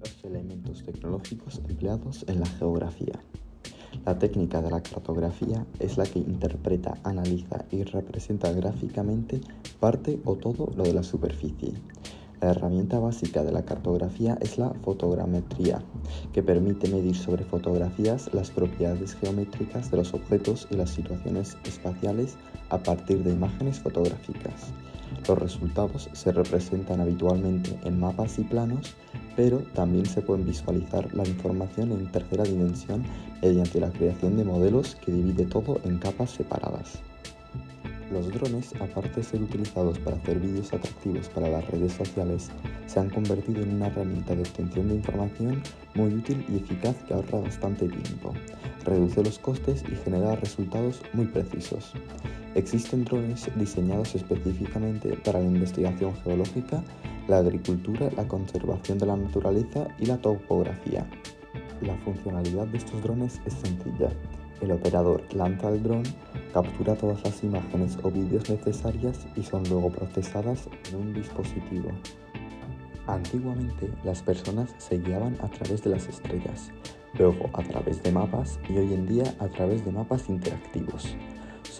Los elementos tecnológicos empleados en la geografía. La técnica de la cartografía es la que interpreta, analiza y representa gráficamente parte o todo lo de la superficie. La herramienta básica de la cartografía es la fotogrametría, que permite medir sobre fotografías las propiedades geométricas de los objetos y las situaciones espaciales a partir de imágenes fotográficas. Los resultados se representan habitualmente en mapas y planos, pero también se pueden visualizar la información en tercera dimensión mediante la creación de modelos que divide todo en capas separadas. Los drones, aparte de ser utilizados para hacer vídeos atractivos para las redes sociales, se han convertido en una herramienta de obtención de información muy útil y eficaz que ahorra bastante tiempo, reduce los costes y genera resultados muy precisos. Existen drones diseñados específicamente para la investigación geológica, la agricultura, la conservación de la naturaleza y la topografía. La funcionalidad de estos drones es sencilla. El operador lanza el dron, captura todas las imágenes o vídeos necesarias y son luego procesadas en un dispositivo. Antiguamente las personas se guiaban a través de las estrellas, luego a través de mapas y hoy en día a través de mapas interactivos.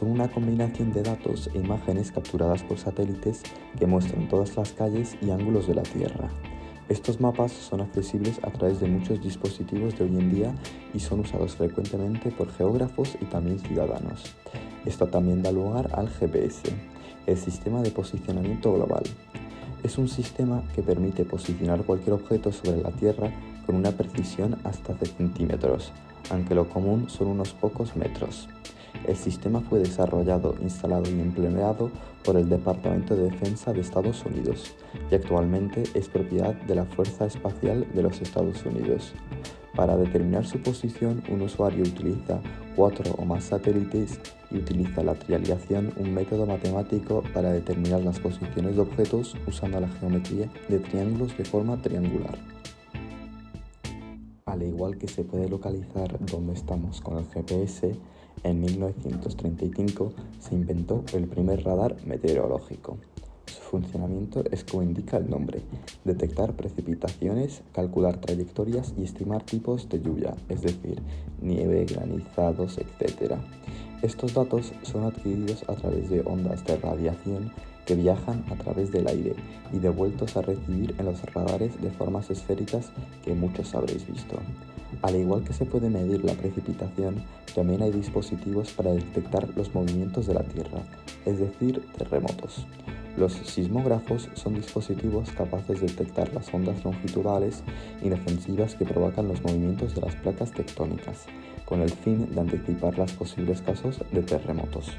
Son una combinación de datos e imágenes capturadas por satélites que muestran todas las calles y ángulos de la Tierra. Estos mapas son accesibles a través de muchos dispositivos de hoy en día y son usados frecuentemente por geógrafos y también ciudadanos. Esto también da lugar al GPS, el Sistema de Posicionamiento Global. Es un sistema que permite posicionar cualquier objeto sobre la Tierra con una precisión hasta de centímetros, aunque lo común son unos pocos metros. El sistema fue desarrollado, instalado y empleado por el Departamento de Defensa de Estados Unidos y actualmente es propiedad de la Fuerza Espacial de los Estados Unidos. Para determinar su posición, un usuario utiliza cuatro o más satélites y utiliza la triangulación, un método matemático para determinar las posiciones de objetos usando la geometría de triángulos de forma triangular. Al igual que se puede localizar dónde estamos con el GPS, en 1935 se inventó el primer radar meteorológico. Su funcionamiento es como indica el nombre, detectar precipitaciones, calcular trayectorias y estimar tipos de lluvia, es decir, nieve, granizados, etc. Estos datos son adquiridos a través de ondas de radiación que viajan a través del aire y devueltos a recibir en los radares de formas esféricas que muchos habréis visto. Al igual que se puede medir la precipitación, también hay dispositivos para detectar los movimientos de la Tierra, es decir, terremotos. Los sismógrafos son dispositivos capaces de detectar las ondas longitudinales inofensivas que provocan los movimientos de las placas tectónicas, con el fin de anticipar los posibles casos de terremotos.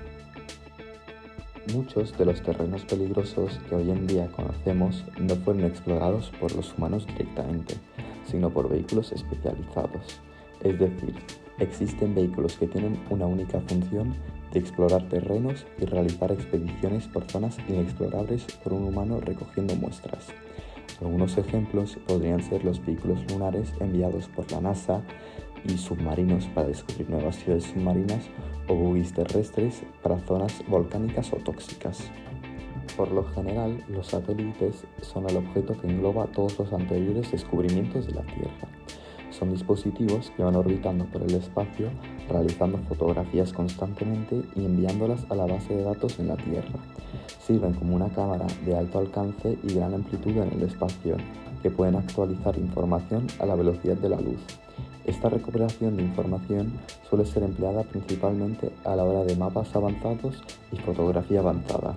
Muchos de los terrenos peligrosos que hoy en día conocemos no fueron explorados por los humanos directamente, sino por vehículos especializados. Es decir, existen vehículos que tienen una única función de explorar terrenos y realizar expediciones por zonas inexplorables por un humano recogiendo muestras. Algunos ejemplos podrían ser los vehículos lunares enviados por la NASA y submarinos para descubrir nuevas ciudades submarinas o buggies terrestres para zonas volcánicas o tóxicas. Por lo general, los satélites son el objeto que engloba todos los anteriores descubrimientos de la Tierra. Son dispositivos que van orbitando por el espacio, realizando fotografías constantemente y enviándolas a la base de datos en la Tierra. Sirven como una cámara de alto alcance y gran amplitud en el espacio, que pueden actualizar información a la velocidad de la luz. Esta recuperación de información suele ser empleada principalmente a la hora de mapas avanzados y fotografía avanzada.